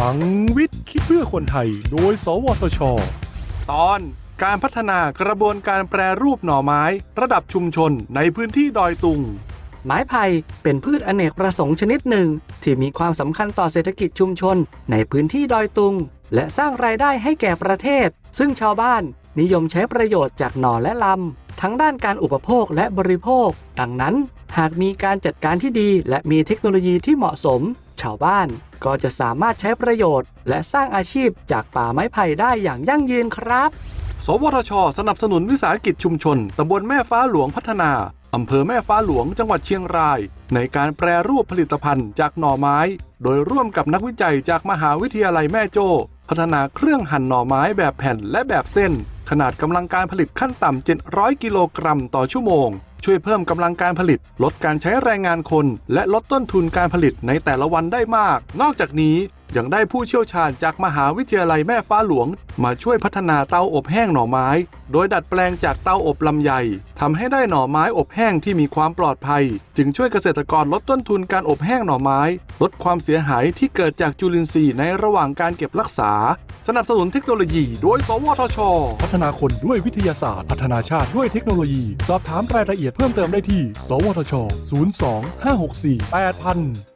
ลังวิทย์คิดเพื่อคนไทย โดย สวทช ตอนการพัฒนากระบวนการแปรรูปหน่อไม้ ระดับชุมชนในพื้นที่ดอยตุง ไม้ไผ่เป็นพืชอเนกประสงค์ชนิดหนึ่ง ที่มีความสำคัญต่อเศรษฐกิจชุมชนในพื้นที่ดอยตุง และสร้างรายได้ให้แก่ประเทศ ซึ่งชาวบ้านนิยมใช้ประโยชน์จากหน่อและลำ ทั้งด้านการอุปโภคและบริโภค ดังนั้น หากมีการจัดการที่ดีและมีเทคโนโลยีที่เหมาะสม ชาวบ้านก็จะสามารถใช้ประโยชน์ และสร้างอาชีพจากป่าไม้ไผ่ได้อย่างยั่งยืนครับ สวทช สนับสนุนวิสาหกิจชุมชนตำบลแม่ฟ้าหลวงพัฒนาอำเภอแม่ฟ้าหลวงจังหวัดเชียงราย ในการแปรรูปผลิตภัณฑ์จากหน่อไม้ โดยร่วมกับนักวิจัยจากมหาวิทยาลัยแม่โจ้พัฒนาเครื่องหั่นหน่อไม้แบบแผ่นและแบบเส้น ขนาดกำลังการผลิตขั้นต่ำ700 กิโลกรัมต่อชั่วโมง ช่วยเพิ่มกำลังการผลิต ลดการใช้แรงงานคน และลดต้นทุนการผลิตในแต่ละวันได้มาก นอกจากนี้ยังได้ผู้เชี่ยวชาญจากมหาวิทยาลัยแม่ฟ้าหลวง มาช่วยพัฒนาเตาอบแห้งหน่อไม้ โดยดัดแปลงจากเตาอบลำไยทำให้ได้หน่อไม้อบแห้งที่มีความปลอดภัย จึงช่วยเกษตรกรลดต้นทุนการอบแห้งหน่อไม้ ลดความเสียหายที่เกิดจากจุลินทรีย์ในระหว่างการเก็บรักษา สนับสนุนเทคโนโลยีโดย สวทช พัฒนาคนด้วยวิทยาศาสตร์ พัฒนาชาติด้วยเทคโนโลยี สอบถามรายละเอียดเพิ่มเติมได้ที่ สวทช 02 564 8000